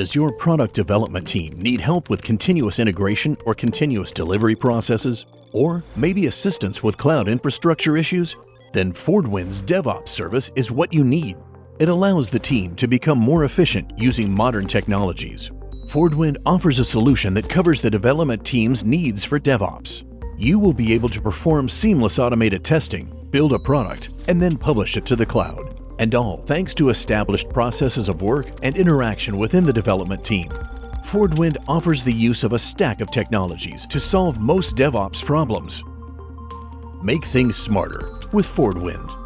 Does your product development team need help with continuous integration or continuous delivery processes? Or maybe assistance with cloud infrastructure issues? Then FordWind's DevOps service is what you need. It allows the team to become more efficient using modern technologies. FordWind offers a solution that covers the development team's needs for DevOps. You will be able to perform seamless automated testing, build a product, and then publish it to the cloud. And all thanks to established processes of work and interaction within the development team. FordWind offers the use of a stack of technologies to solve most DevOps problems. Make things smarter with FordWind.